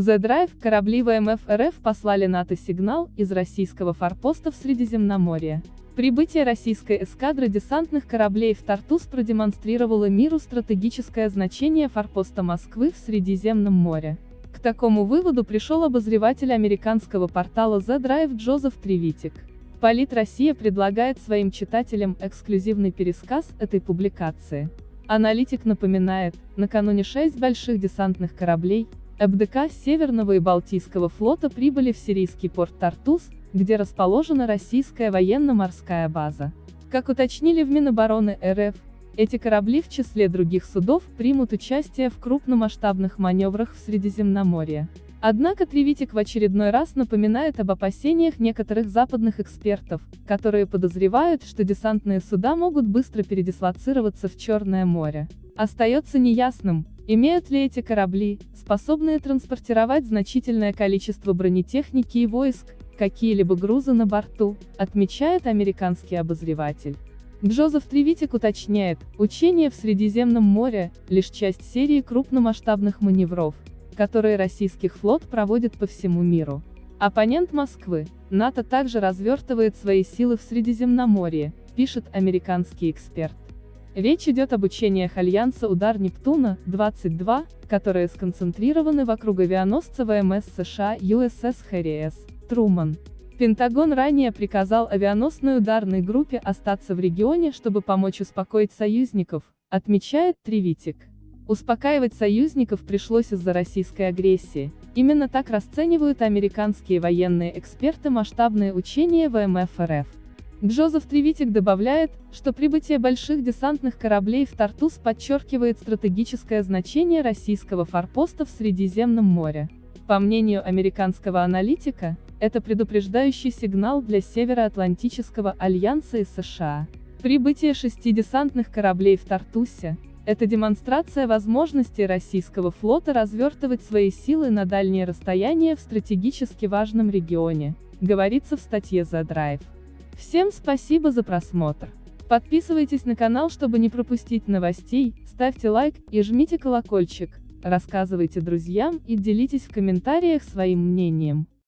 The Drive корабли ВМФ РФ послали НАТО сигнал из российского форпоста в Средиземноморье. Прибытие российской эскадры десантных кораблей в Тартус продемонстрировало миру стратегическое значение форпоста Москвы в Средиземном море. К такому выводу пришел обозреватель американского портала The Drive Джозеф Тревитик. Полит Россия предлагает своим читателям эксклюзивный пересказ этой публикации. Аналитик напоминает, накануне шесть больших десантных кораблей, ФДК Северного и Балтийского флота прибыли в сирийский порт Тартус, где расположена российская военно-морская база. Как уточнили в Минобороны РФ, эти корабли в числе других судов примут участие в крупномасштабных маневрах в Средиземноморье. Однако Тревитик в очередной раз напоминает об опасениях некоторых западных экспертов, которые подозревают, что десантные суда могут быстро передислоцироваться в Черное море. Остается неясным, имеют ли эти корабли, способные транспортировать значительное количество бронетехники и войск, какие-либо грузы на борту, отмечает американский обозреватель. Джозеф Тревитик уточняет, учения в Средиземном море – лишь часть серии крупномасштабных маневров, которые российский флот проводит по всему миру. Оппонент Москвы, НАТО также развертывает свои силы в Средиземноморье, пишет американский эксперт. Речь идет об учениях Альянса «Удар Нептуна-22», которые сконцентрированы вокруг авианосца ВМС США USS Harry S. Труман. Пентагон ранее приказал авианосной ударной группе остаться в регионе, чтобы помочь успокоить союзников, отмечает Тревитик. Успокаивать союзников пришлось из-за российской агрессии. Именно так расценивают американские военные эксперты масштабные учения ВМФ РФ. Джозеф Тревитик добавляет, что прибытие больших десантных кораблей в Тартус подчеркивает стратегическое значение российского форпоста в Средиземном море. По мнению американского аналитика, это предупреждающий сигнал для Североатлантического альянса и США. Прибытие шести десантных кораблей в Тартусе, это демонстрация возможности российского флота развертывать свои силы на дальние расстояния в стратегически важном регионе, говорится в статье The Drive. Всем спасибо за просмотр. Подписывайтесь на канал, чтобы не пропустить новостей, ставьте лайк и жмите колокольчик, рассказывайте друзьям и делитесь в комментариях своим мнением.